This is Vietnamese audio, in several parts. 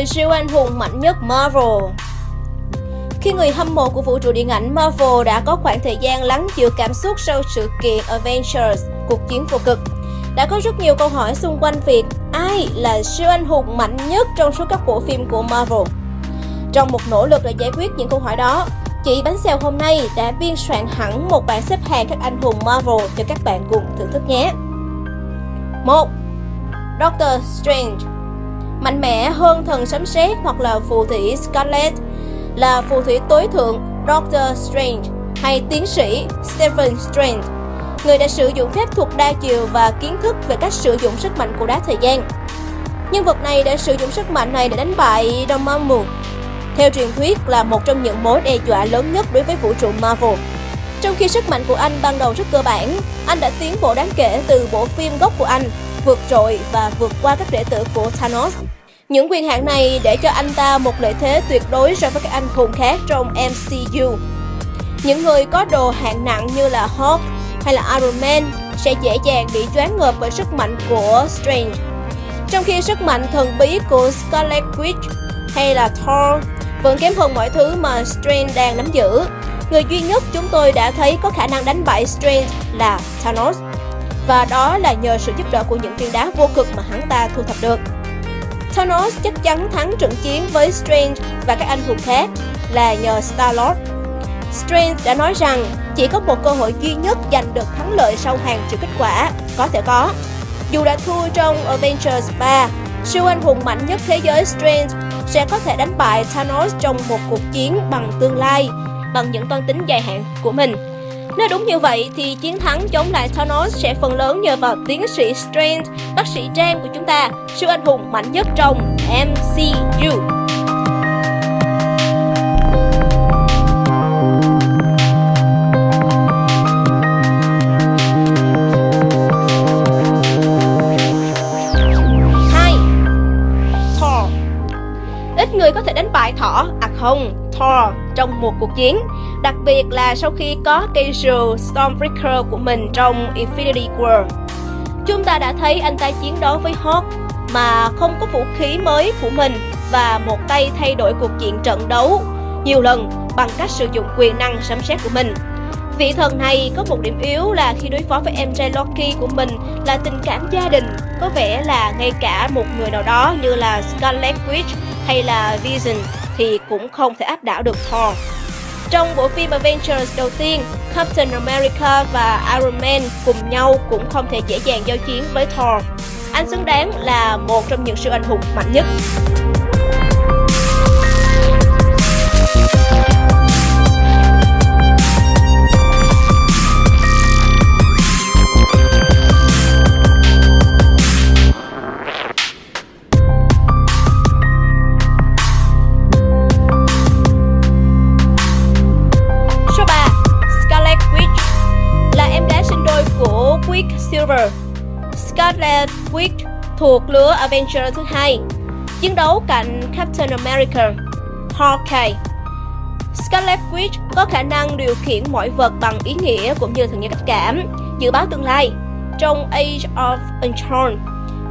10 siêu anh hùng mạnh nhất Marvel khi người hâm mộ của vũ trụ điện ảnh Marvel đã có khoảng thời gian lắng chịu cảm xúc sau sự kiện Avengers, cuộc chiến vô cực, đã có rất nhiều câu hỏi xung quanh việc ai là siêu anh hùng mạnh nhất trong số các bộ phim của Marvel. Trong một nỗ lực để giải quyết những câu hỏi đó, chị Bánh Xèo hôm nay đã biên soạn hẳn một bảng xếp hạng các anh hùng Marvel cho các bạn cùng thưởng thức nhé. 1. Doctor Strange Mạnh mẽ hơn thần sấm sét hoặc là phù thủy Scarlet là phù thủy tối thượng Doctor Strange hay tiến sĩ Stephen Strange, người đã sử dụng phép thuật đa chiều và kiến thức về cách sử dụng sức mạnh của đá thời gian. Nhân vật này đã sử dụng sức mạnh này để đánh bại Dormammu, theo truyền thuyết là một trong những mối đe dọa lớn nhất đối với vũ trụ Marvel. Trong khi sức mạnh của anh ban đầu rất cơ bản, anh đã tiến bộ đáng kể từ bộ phim gốc của anh, vượt trội và vượt qua các đệ tử của Thanos. Những quyền hạn này để cho anh ta một lợi thế tuyệt đối so với các anh hùng khác trong MCU. Những người có đồ hạng nặng như là Hulk hay là Iron Man sẽ dễ dàng bị choáng ngợp bởi sức mạnh của Strange. Trong khi sức mạnh thần bí của Scarlet Witch hay là Thor vẫn kém hơn mọi thứ mà Strange đang nắm giữ. Người duy nhất chúng tôi đã thấy có khả năng đánh bại Strange là Thanos. Và đó là nhờ sự giúp đỡ của những viên đá vô cực mà hắn ta thu thập được. Thanos chắc chắn thắng trận chiến với Strange và các anh hùng khác là nhờ Star-Lord. Strange đã nói rằng chỉ có một cơ hội duy nhất giành được thắng lợi sau hàng triệu kết quả, có thể có. Dù đã thua trong Avengers 3, siêu anh hùng mạnh nhất thế giới Strange sẽ có thể đánh bại Thanos trong một cuộc chiến bằng tương lai, bằng những toan tính dài hạn của mình. Nếu đúng như vậy thì chiến thắng chống lại Thanos sẽ phần lớn nhờ vào tiến sĩ Strange, bác sĩ Trang của chúng ta, siêu anh hùng mạnh nhất trong MCU. Hai, Thor. Ít người có thể đánh bại thỏ, à không, Thor trong một cuộc chiến, đặc biệt là sau khi có cây rùa Stormbreaker của mình trong Infinity War. Chúng ta đã thấy anh ta chiến đấu với Hulk mà không có vũ khí mới của mình và một tay thay đổi cuộc diện trận đấu nhiều lần bằng cách sử dụng quyền năng sấm sét của mình. Vị thần này có một điểm yếu là khi đối phó với em trai Loki của mình là tình cảm gia đình, có vẻ là ngay cả một người nào đó như là Scarlet Witch hay là Vision thì cũng không thể áp đảo được Thor. Trong bộ phim Avengers đầu tiên, Captain America và Iron Man cùng nhau cũng không thể dễ dàng giao chiến với Thor. Anh xứng đáng là một trong những siêu anh hùng mạnh nhất. Scarlet thuộc lứa Avenger thứ hai, chiến đấu cạnh Captain America, Hawkeye. Scarlet Witch có khả năng điều khiển mọi vật bằng ý nghĩa cũng như thường nhân cách cảm, dự báo tương lai. Trong Age of Ultron,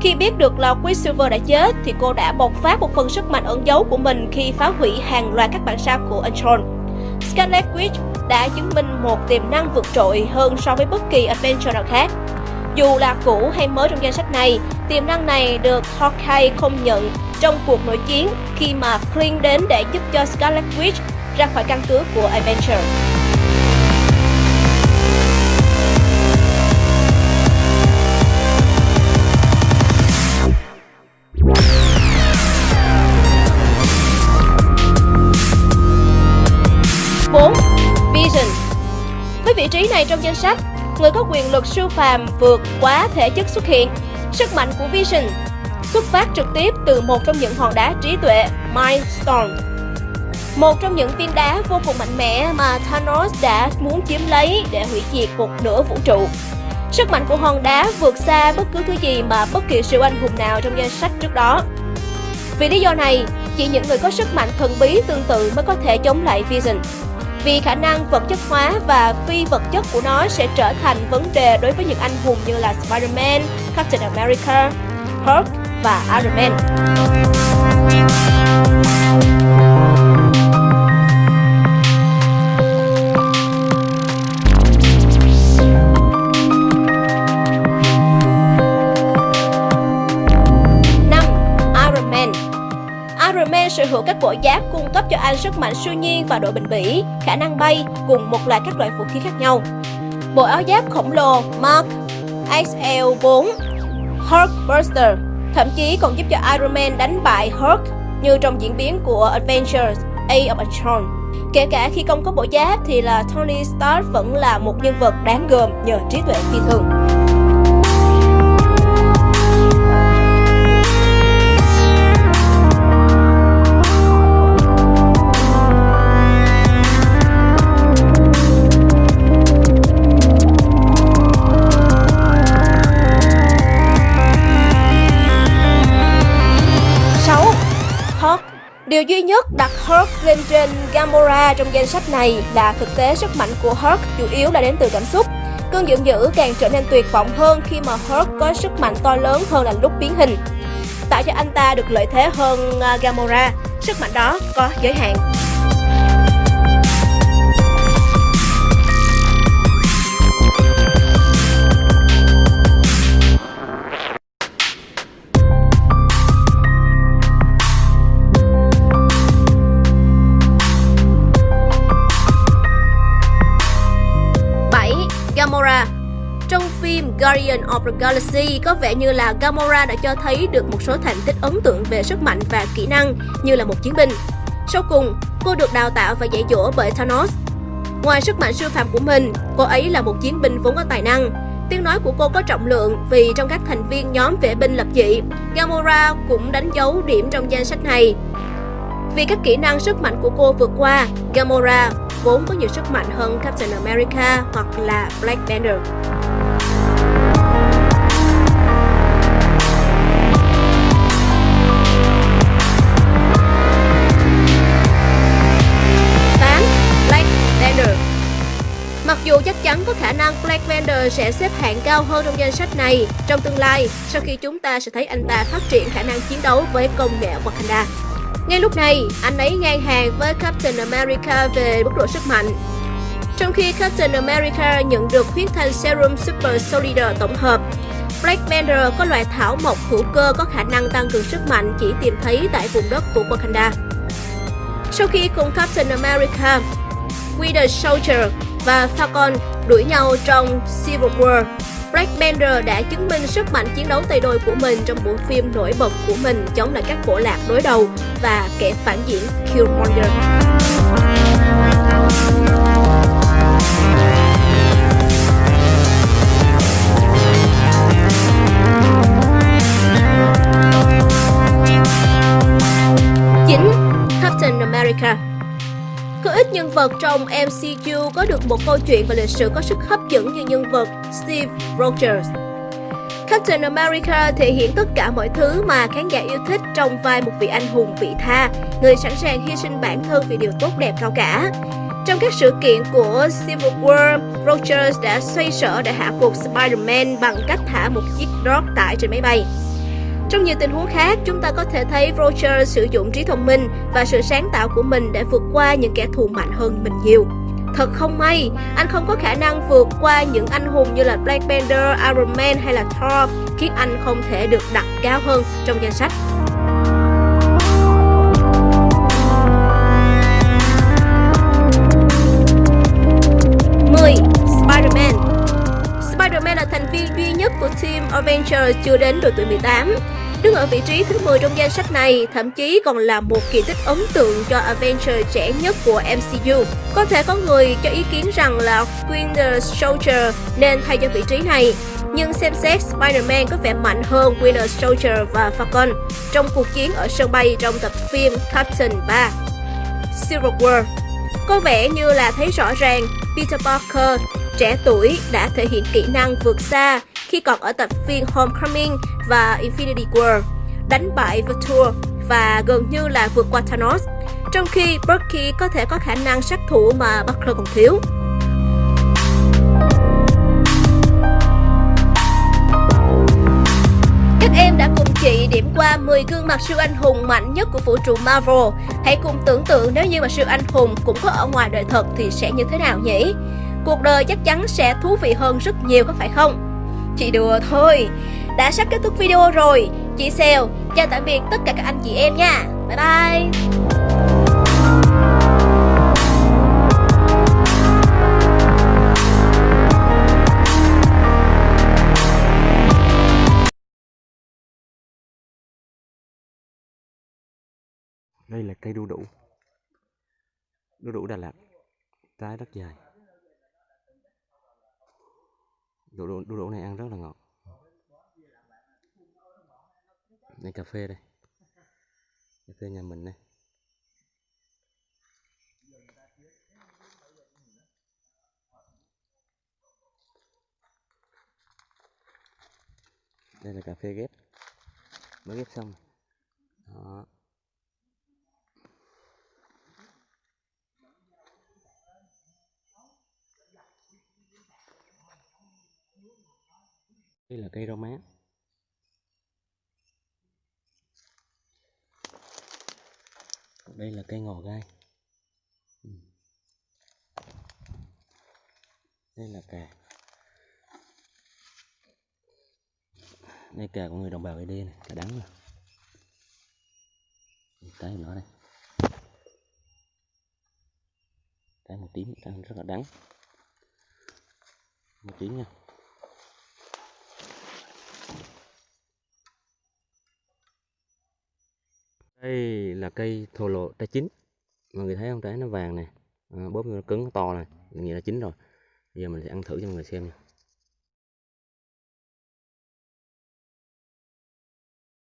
khi biết được là Quicksilver đã chết thì cô đã bộc phát một phần sức mạnh ẩn giấu của mình khi phá hủy hàng loạt các bản sao của Ultron. Scarlet Witch đã chứng minh một tiềm năng vượt trội hơn so với bất kỳ Avenger nào khác. Dù là cũ hay mới trong danh sách này, tiềm năng này được Hawkeye công nhận trong cuộc nội chiến khi mà Clint đến để giúp cho Scarlet Witch ra khỏi căn cứ của Avenger. Bốn, Vision Với vị trí này trong danh sách, người có quyền lực siêu phàm vượt quá thể chất xuất hiện. Sức mạnh của Vision xuất phát trực tiếp từ một trong những hòn đá trí tuệ Mind Stone. Một trong những viên đá vô cùng mạnh mẽ mà Thanos đã muốn chiếm lấy để hủy diệt một nửa vũ trụ. Sức mạnh của hòn đá vượt xa bất cứ thứ gì mà bất kỳ siêu anh hùng nào trong danh sách trước đó. Vì lý do này, chỉ những người có sức mạnh thần bí tương tự mới có thể chống lại Vision. Vì khả năng vật chất hóa và phi vật chất của nó sẽ trở thành vấn đề đối với những anh hùng như là Spider-Man, Captain America, Hulk và Iron Man. Sở hữu các bộ giáp cung cấp cho anh sức mạnh siêu nhiên và độ bền bỉ, khả năng bay cùng một loạt các loại vũ khí khác nhau. Bộ áo giáp khổng lồ Mark XL4 Hulk Buster thậm chí còn giúp cho Iron Man đánh bại Hulk như trong diễn biến của Adventures Age of Ultron. Kể cả khi không có bộ giáp thì là Tony Stark vẫn là một nhân vật đáng gờm nhờ trí tuệ phi thường. Điều duy nhất đặt Hulk lên trên Gamora trong danh sách này là thực tế sức mạnh của Hulk chủ yếu là đến từ cảm xúc. Cơn giận dữ càng trở nên tuyệt vọng hơn khi mà Hulk có sức mạnh to lớn hơn là lúc biến hình. Tạo cho anh ta được lợi thế hơn à, Gamora, sức mạnh đó có giới hạn. Guardian of the Galaxy, có vẻ như là Gamora đã cho thấy được một số thành tích ấn tượng về sức mạnh và kỹ năng như là một chiến binh. Sau cùng, cô được đào tạo và dạy dỗ bởi Thanos. Ngoài sức mạnh siêu phàm của mình, cô ấy là một chiến binh vốn có tài năng. Tiếng nói của cô có trọng lượng vì trong các thành viên nhóm vệ binh lập dị, Gamora cũng đánh dấu điểm trong danh sách này. Vì các kỹ năng sức mạnh của cô vượt qua, Gamora vốn có nhiều sức mạnh hơn Captain America hoặc là Black Panther. Dù chắc chắn có khả năng Black Panther sẽ xếp hạng cao hơn trong danh sách này trong tương lai sau khi chúng ta sẽ thấy anh ta phát triển khả năng chiến đấu với công nghệ Wakanda. Ngay lúc này, anh ấy ngang hàng với Captain America về mức độ sức mạnh. Trong khi Captain America nhận được huyết thanh Serum Super Soldier tổng hợp, Black Panther có loại thảo mộc hữu cơ có khả năng tăng cường sức mạnh chỉ tìm thấy tại vùng đất của Wakanda. Sau khi cùng Captain America, Winter Soldier và Falcon đuổi nhau trong Civil War, Black Panther đã chứng minh sức mạnh chiến đấu tay đôi của mình trong bộ phim nổi bật của mình chống lại các bộ lạc đối đầu và kẻ phản diện Killmonger. Chính Captain America ít nhân vật trong MCU có được một câu chuyện và lịch sử có sức hấp dẫn như nhân vật Steve Rogers. Captain America thể hiện tất cả mọi thứ mà khán giả yêu thích trong vai một vị anh hùng vị tha, người sẵn sàng hy sinh bản thân vì điều tốt đẹp cao cả. Trong các sự kiện của Civil War, Rogers đã xoay sở để hạ gục Spider-Man bằng cách thả một chiếc drop tải trên máy bay. Trong nhiều tình huống khác, chúng ta có thể thấy Roger sử dụng trí thông minh và sự sáng tạo của mình để vượt qua những kẻ thù mạnh hơn mình nhiều. Thật không may, anh không có khả năng vượt qua những anh hùng như là Black Panther, Iron Man hay là Thor, khiến anh không thể được đặt cao hơn trong danh sách. Spider-Man là thành viên duy nhất của Team Avengers chưa đến độ tuổi 18. Đứng ở vị trí thứ 10 trong danh sách này, thậm chí còn là một kỳ tích ấn tượng cho Avengers trẻ nhất của MCU. Có thể có người cho ý kiến rằng là Winter Soldier nên thay cho vị trí này, nhưng xem xét Spider-Man có vẻ mạnh hơn Winter Soldier và Falcon trong cuộc chiến ở sân bay trong tập phim Captain 3 Civil War. Có vẻ như là thấy rõ ràng Peter Parker trẻ tuổi đã thể hiện kỹ năng vượt xa khi còn ở tập phim Homecoming và Infinity War, đánh bại Vulture và gần như là vượt qua Thanos, trong khi Bucky có thể có khả năng sát thủ mà Butler còn thiếu. Các em đã cùng chị điểm qua 10 gương mặt siêu anh hùng mạnh nhất của vũ trụ Marvel. Hãy cùng tưởng tượng nếu như mà siêu anh hùng cũng có ở ngoài đời thật thì sẽ như thế nào nhỉ? Cuộc đời chắc chắn sẽ thú vị hơn rất nhiều có phải không? Chị đùa thôi. Đã sắp kết thúc video rồi. Chị Sèo, chào tạm biệt tất cả các anh chị em nha. Bye bye. đây là cây đu đủ đu đủ Đà Lạt trái rất dài đu đủ, đu đủ này ăn rất là ngọt. Đây cà phê đây. Cà phê nhà mình đây. Đây là cà phê ghép. Mới ghép xong. Đó. Đây là cây rau má. Đây là cây ngò gai. Ừ. Đây là cà. Đây cà của người đồng bào ED này cà đắng này, trái nó đây trái màu tím trái rất là đắng. Màu tím nha. Đây là cây thổ lộ trái chín. Mọi người thấy không? Trái nó vàng này à, ờ, bóp nó cứng nó to này nghĩa là chín rồi. Bây giờ mình sẽ ăn thử cho mọi người xem nha.